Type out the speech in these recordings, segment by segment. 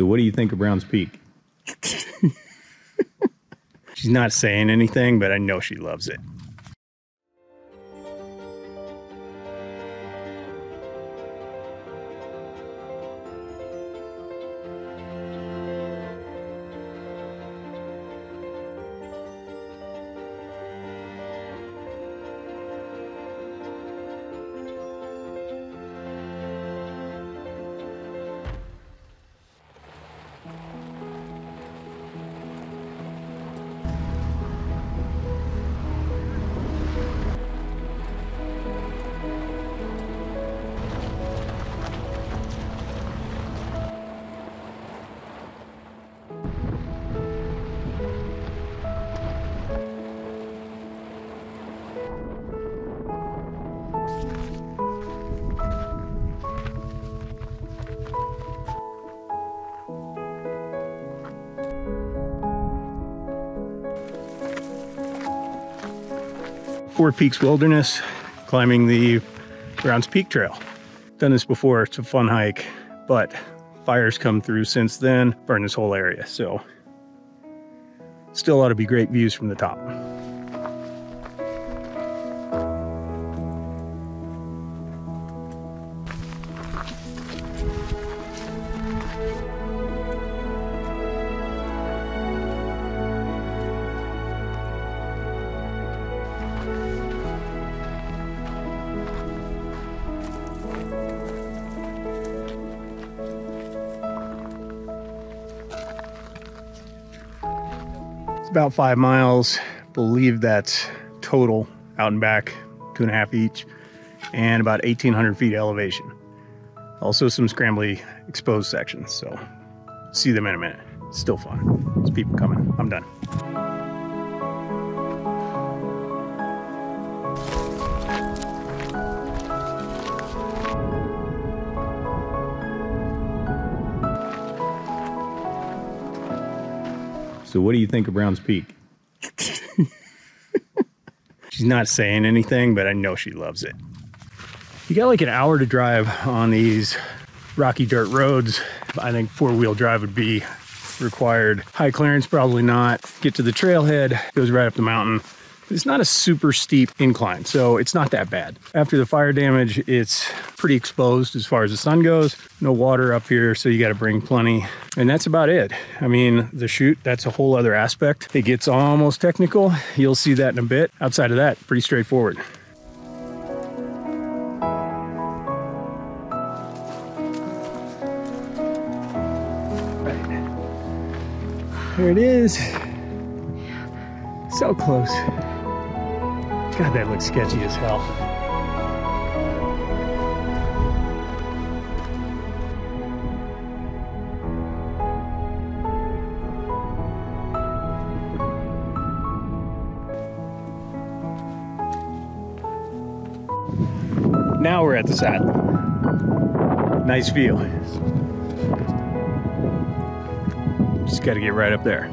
So what do you think of Browns Peak? She's not saying anything, but I know she loves it. Four Peaks Wilderness, climbing the Browns Peak Trail. Done this before, it's a fun hike, but fires come through since then, burn this whole area, so still ought to be great views from the top. About five miles. Believe that's total out and back, two and a half each, and about 1,800 feet elevation. Also some scrambly exposed sections, so see them in a minute. Still fun. There's people coming. I'm done. So what do you think of Browns Peak? She's not saying anything, but I know she loves it. You got like an hour to drive on these rocky dirt roads. I think four-wheel drive would be required. High clearance, probably not. Get to the trailhead, goes right up the mountain. It's not a super steep incline, so it's not that bad. After the fire damage, it's pretty exposed as far as the sun goes. No water up here, so you got to bring plenty. And that's about it. I mean, the chute, that's a whole other aspect. It gets almost technical. You'll see that in a bit. Outside of that, pretty straightforward. There it is. So close. God, that looks sketchy as hell. Now we're at the saddle. Nice view. Just got to get right up there.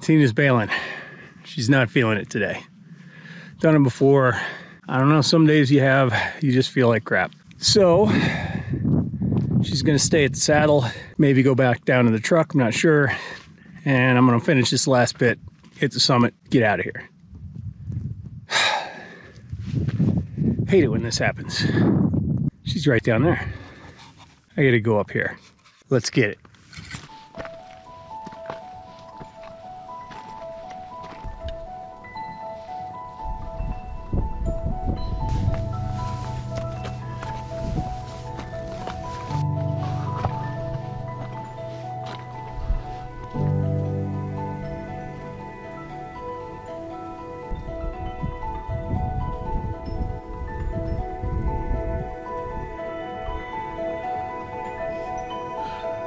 Tina's bailing. She's not feeling it today. Done it before. I don't know, some days you have, you just feel like crap. So, she's gonna stay at the saddle, maybe go back down to the truck, I'm not sure. And I'm gonna finish this last bit, hit the summit, get out of here. Hate it when this happens. She's right down there. I gotta go up here. Let's get it.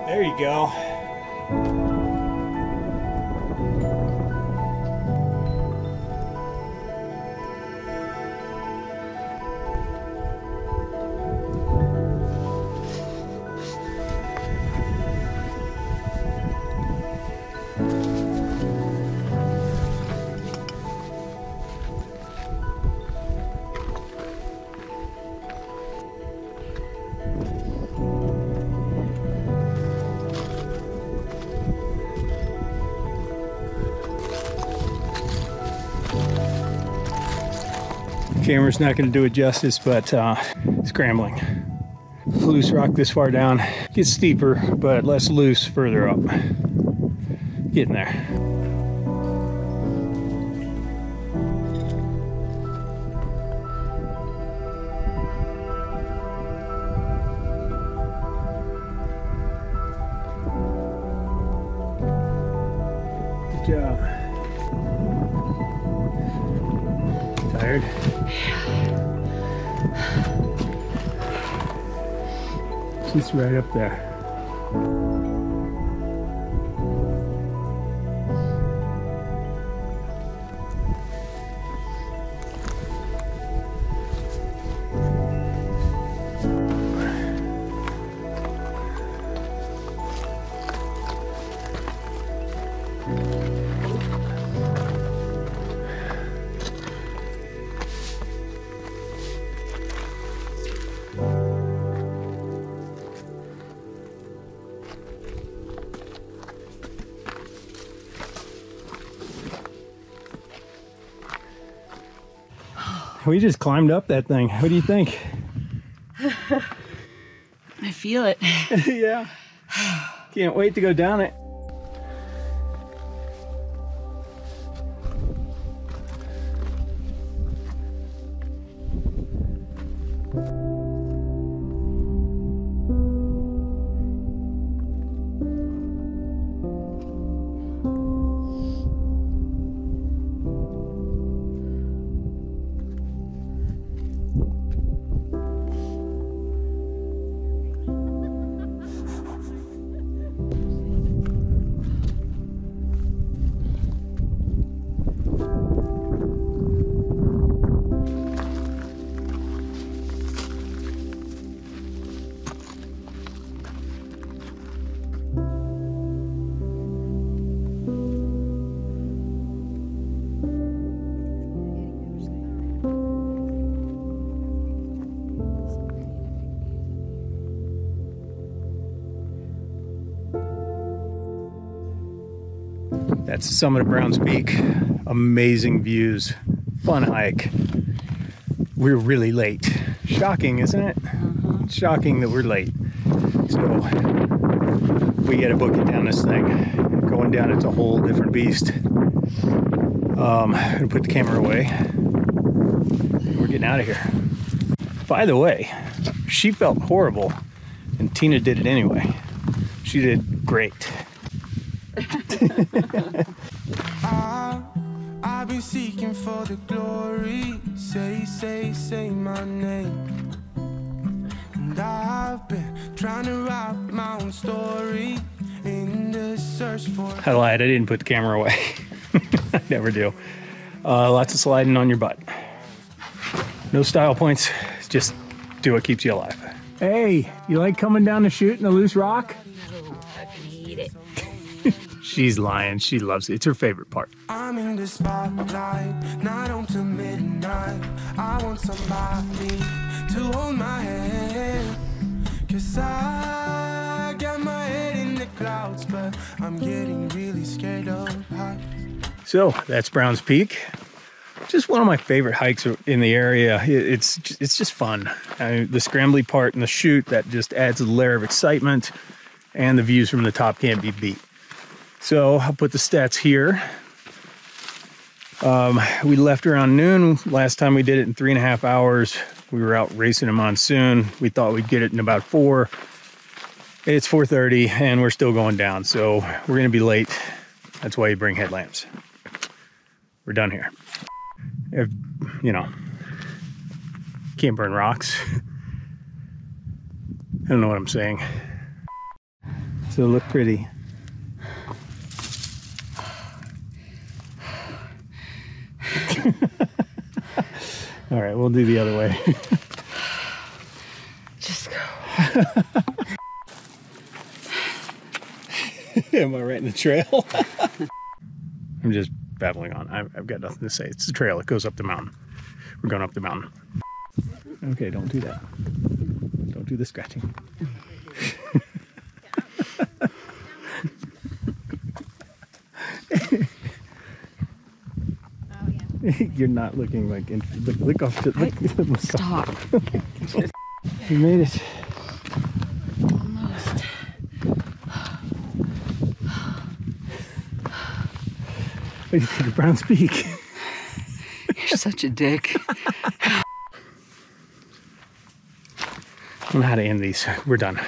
There you go. Camera's not going to do it justice, but uh, scrambling. Loose rock this far down. Gets steeper, but less loose further up. Getting there. She's right up there. We just climbed up that thing. What do you think? I feel it. yeah. Can't wait to go down it. That's the summit of Browns Peak. Amazing views. Fun hike. We're really late. Shocking, isn't it? Shocking that we're late. So we gotta book it down this thing. Going down, it's a whole different beast. Um, I'm gonna put the camera away. We're getting out of here. By the way, she felt horrible, and Tina did it anyway. She did great. I, I've been seeking for the glory. Say, say, say my name. And I've been trying to write my own story in the search for. I lied. I didn't put the camera away. I never do. Uh, lots of sliding on your butt. No style points. Just do what keeps you alive. Hey, you like coming down to shoot in a loose rock? I hate it. She's lying. She loves it. It's her favorite part. I'm in the spotlight, night on to midnight. I want somebody to hold my hand. Cause I got my head in the clouds, but I'm getting really scared of heights. So that's Browns Peak. Just one of my favorite hikes in the area. It's it's just fun. I mean, the scrambly part and the chute that just adds a layer of excitement, and the views from the top can't be beat. So I'll put the stats here. Um, we left around noon. Last time we did it in three and a half hours. We were out racing a monsoon. We thought we'd get it in about four. It's 4:30 and we're still going down, so we're gonna be late. That's why you bring headlamps. We're done here. If, you know, can't burn rocks. I don't know what I'm saying. So look pretty. All right, we'll do the other way. Just go. Am I right in the trail? I'm just babbling on. I've, I've got nothing to say. It's the trail. It goes up the mountain. We're going up the mountain. Okay, don't do that. Don't do the scratching. You're not looking like in, look, look off to look, look Stop. You made it. Almost. What do you think of Brown's Peak? You're such a dick. I don't know how to end these. We're done.